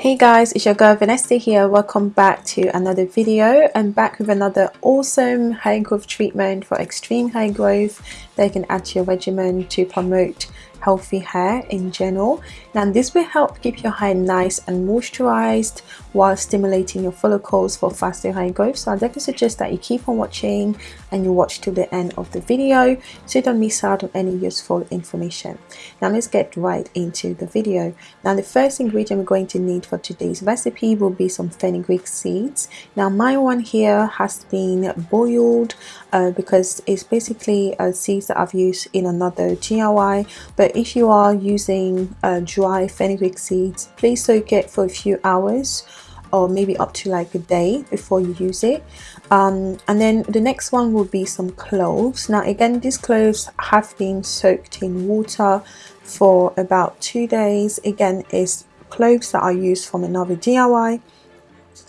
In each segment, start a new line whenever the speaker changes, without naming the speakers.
Hey guys, it's your girl Vanessa here. Welcome back to another video. I'm back with another awesome hair growth treatment for extreme hair growth that you can add to your regimen to promote healthy hair in general now this will help keep your hair nice and moisturized while stimulating your follicles for faster hair growth so i definitely suggest that you keep on watching and you watch till the end of the video so you don't miss out on any useful information. Now let's get right into the video. Now the first ingredient we're going to need for today's recipe will be some fenugreek seeds. Now my one here has been boiled uh, because it's basically uh, seeds that I've used in another DIY but if you are using uh, dry fenugreek seeds please soak it for a few hours or maybe up to like a day before you use it. Um, and then the next one will be some cloves. Now again these cloves have been soaked in water for about two days. Again is cloves that I used from another DIY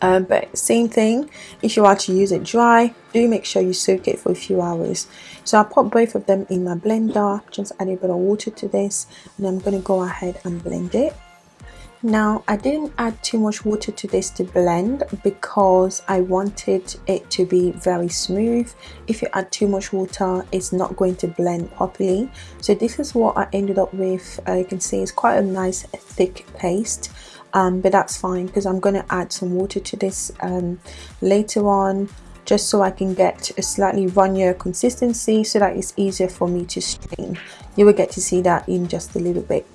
um, but same thing if you are to use it dry do make sure you soak it for a few hours. So I put both of them in my blender. Just add a bit of water to this and I'm going to go ahead and blend it now I didn't add too much water to this to blend because I wanted it to be very smooth if you add too much water it's not going to blend properly so this is what I ended up with uh, you can see it's quite a nice thick paste um, but that's fine because I'm going to add some water to this um, later on just so I can get a slightly runnier consistency so that it's easier for me to strain. You will get to see that in just a little bit.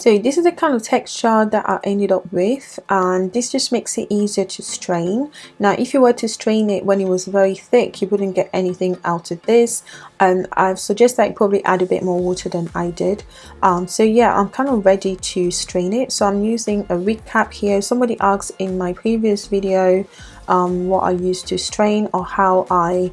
So this is the kind of texture that I ended up with and this just makes it easier to strain. Now if you were to strain it when it was very thick you wouldn't get anything out of this. And I suggest that you probably add a bit more water than I did. Um, so yeah I'm kind of ready to strain it. So I'm using a wig cap here. Somebody asked in my previous video um, what I used to strain or how I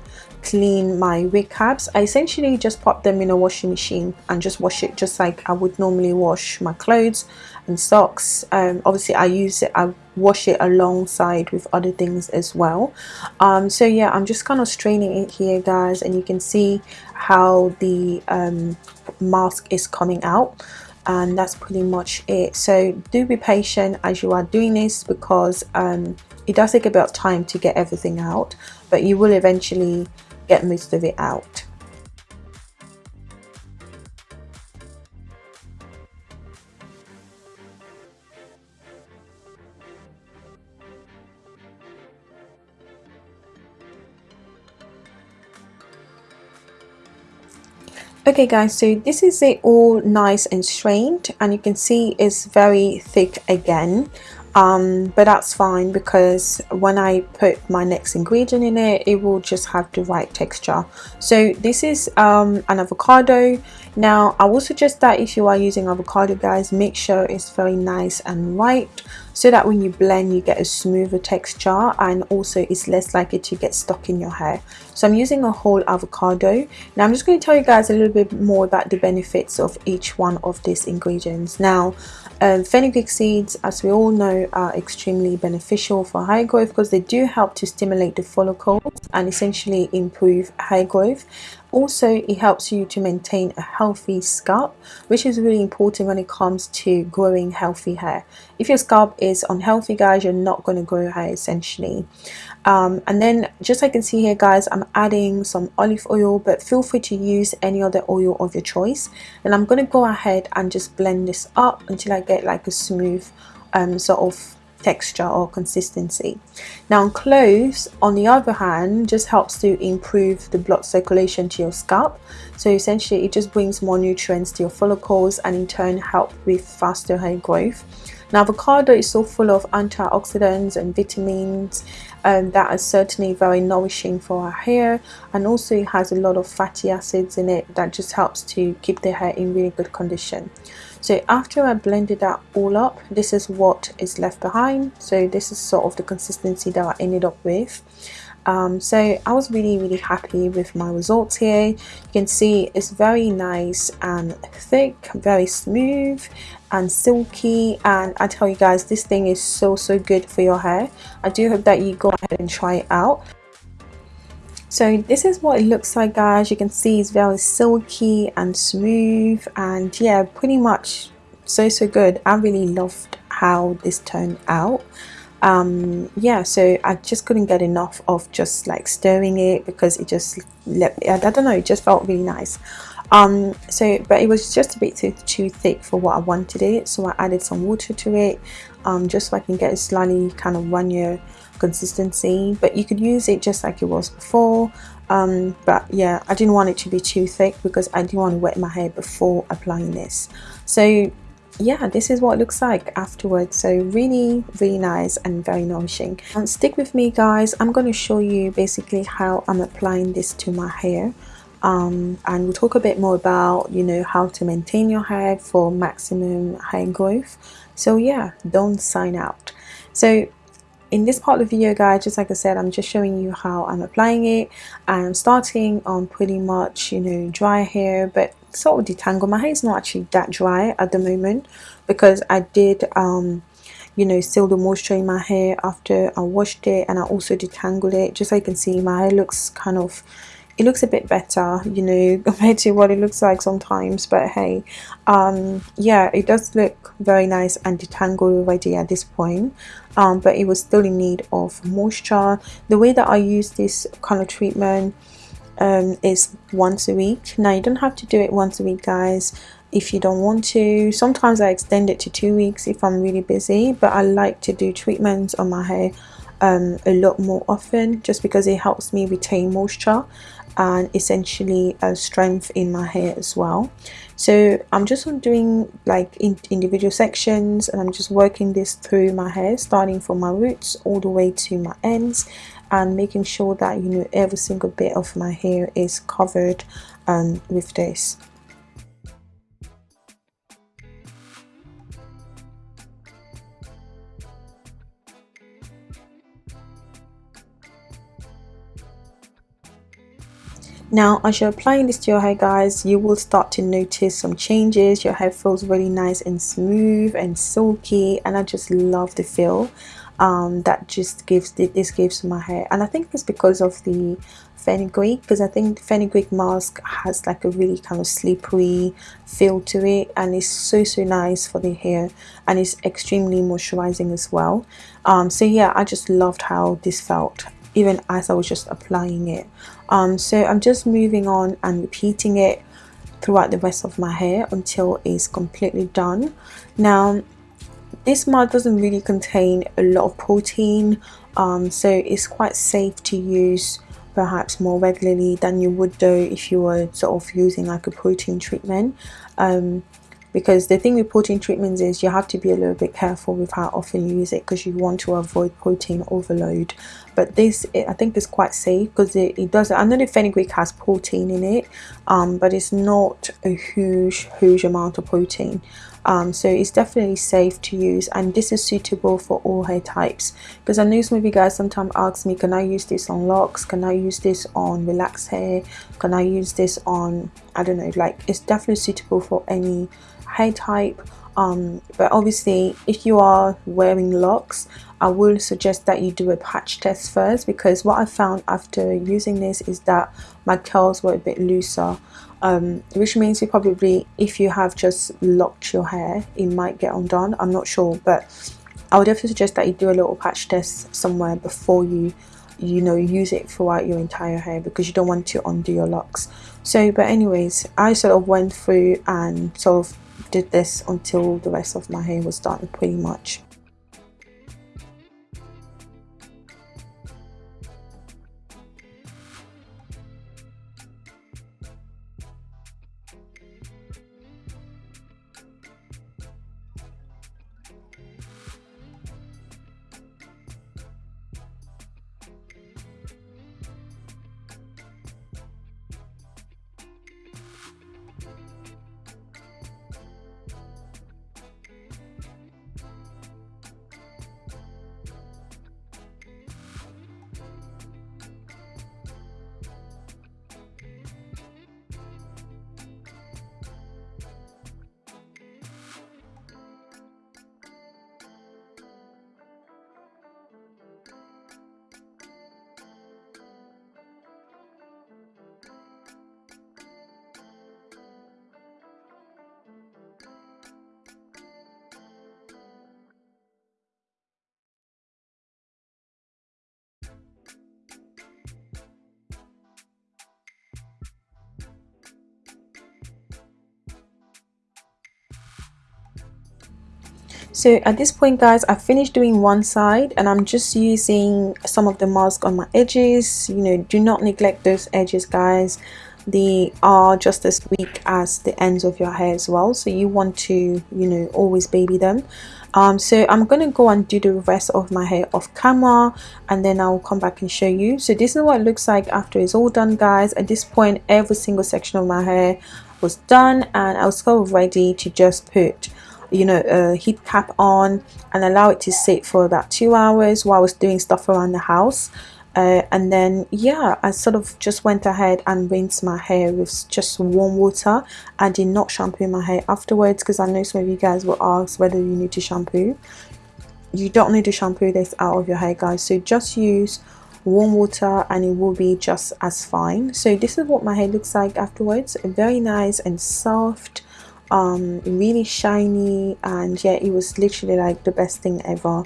clean my wig caps I essentially just pop them in a washing machine and just wash it just like I would normally wash my clothes and socks. Um, obviously I use it I wash it alongside with other things as well. Um, so yeah I'm just kind of straining it here guys and you can see how the um, mask is coming out and that's pretty much it. So do be patient as you are doing this because um, it does take a bit of time to get everything out but you will eventually get most of it out. okay guys so this is it all nice and strained and you can see it's very thick again um, but that's fine because when I put my next ingredient in it it will just have the right texture. So this is um, an avocado. Now I will suggest that if you are using avocado guys make sure it's very nice and white so that when you blend you get a smoother texture and also it's less likely to get stuck in your hair. So I'm using a whole avocado. Now I'm just going to tell you guys a little bit more about the benefits of each one of these ingredients. Now um, fenugreek seeds as we all know are extremely beneficial for hair growth because they do help to stimulate the follicles and essentially improve hair growth also it helps you to maintain a healthy scalp which is really important when it comes to growing healthy hair. If your scalp is unhealthy guys you're not going to grow hair essentially. Um, and then just like you can see here guys I'm adding some olive oil but feel free to use any other oil of your choice. And I'm going to go ahead and just blend this up until I get like a smooth um, sort of texture or consistency. Now cloves on the other hand just helps to improve the blood circulation to your scalp so essentially it just brings more nutrients to your follicles and in turn help with faster hair growth. Now avocado is so full of antioxidants and vitamins um, that are certainly very nourishing for our hair and also it has a lot of fatty acids in it that just helps to keep the hair in really good condition. So after I blended that all up this is what is left behind. So this is sort of the consistency that I ended up with um, so I was really really happy with my results here. You can see it's very nice and thick very smooth and silky. And I tell you guys this thing is so so good for your hair. I do hope that you go ahead and try it out. So this is what it looks like guys. You can see it's very silky and smooth. And yeah pretty much so so good. I really loved how this turned out um yeah so I just couldn't get enough of just like stirring it because it just let I don't know it just felt really nice. Um so but it was just a bit too, too thick for what I wanted it so I added some water to it um just so I can get a slightly kind of runnier consistency but you could use it just like it was before. Um but yeah I didn't want it to be too thick because I didn't want to wet my hair before applying this. So yeah this is what it looks like afterwards. So really really nice and very nourishing. And stick with me guys. I'm going to show you basically how I'm applying this to my hair. Um, and we'll talk a bit more about you know how to maintain your hair for maximum hair growth. So yeah don't sign out. So in this part of the video guys just like I said I'm just showing you how I'm applying it. I'm starting on pretty much you know dry hair but sort of detangle my hair. Is not actually that dry at the moment because I did um you know seal the moisture in my hair after I washed it and I also detangled it just so you can see. My hair looks kind of it looks a bit better you know compared to what it looks like sometimes but hey um yeah it does look very nice and detangled already at this point um but it was still in need of moisture. The way that I use this kind of treatment um, is once a week. Now you don't have to do it once a week guys if you don't want to. Sometimes I extend it to two weeks if I'm really busy but I like to do treatments on my hair um, a lot more often just because it helps me retain moisture and essentially a strength in my hair as well. So I'm just doing like in individual sections and I'm just working this through my hair starting from my roots all the way to my ends and making sure that you know every single bit of my hair is covered um, with this. Now as you're applying this to your hair guys you will start to notice some changes. Your hair feels really nice and smooth and silky and I just love the feel um, that just gives this gives my hair. And I think it's because of the fenugreek because I think the fenugreek mask has like a really kind of slippery feel to it and it's so so nice for the hair and it's extremely moisturizing as well. Um, so yeah I just loved how this felt even as I was just applying it. Um, so I'm just moving on and repeating it throughout the rest of my hair until it's completely done. Now this mask doesn't really contain a lot of protein um, so it's quite safe to use perhaps more regularly than you would do if you were sort of using like a protein treatment. Um, because the thing with protein treatments is you have to be a little bit careful with how often you use it because you want to avoid protein overload. But this I think is quite safe because it, it does I know the fenugreek has protein in it um, but it's not a huge huge amount of protein um, so it's definitely safe to use and this is suitable for all hair types. Because I know some of you guys sometimes ask me can I use this on locks? Can I use this on relaxed hair? Can I use this on I don't know like it's definitely suitable for any hair type. Um, but obviously if you are wearing locks I will suggest that you do a patch test first because what I found after using this is that my curls were a bit looser um, which means you probably if you have just locked your hair it might get undone. I'm not sure but I would definitely suggest that you do a little patch test somewhere before you you know use it throughout your entire hair because you don't want to undo your locks. So but anyways I sort of went through and sort of did this until the rest of my hair was done pretty much so at this point guys I finished doing one side and I'm just using some of the mask on my edges. You know do not neglect those edges guys. They are just as weak as the ends of your hair as well so you want to you know always baby them. Um, so I'm gonna go and do the rest of my hair off camera and then I'll come back and show you. So this is what it looks like after it's all done guys. At this point every single section of my hair was done and I was so ready to just put you know a heat cap on and allow it to sit for about two hours while I was doing stuff around the house. Uh, and then yeah I sort of just went ahead and rinsed my hair with just warm water. I did not shampoo my hair afterwards because I know some of you guys will ask whether you need to shampoo. You don't need to shampoo this out of your hair guys. So just use warm water and it will be just as fine. So this is what my hair looks like afterwards. Very nice and soft um really shiny and yeah it was literally like the best thing ever.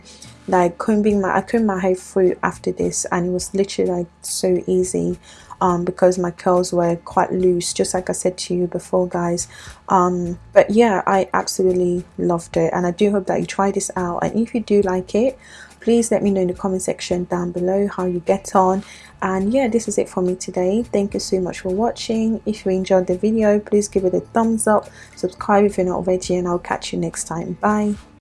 Like combing my I combed my hair through after this and it was literally like so easy um, because my curls were quite loose just like I said to you before guys. Um, but yeah I absolutely loved it and I do hope that you try this out and if you do like it please let me know in the comment section down below how you get on. And yeah this is it for me today. Thank you so much for watching. If you enjoyed the video please give it a thumbs up subscribe if you're not already and I'll catch you next time. Bye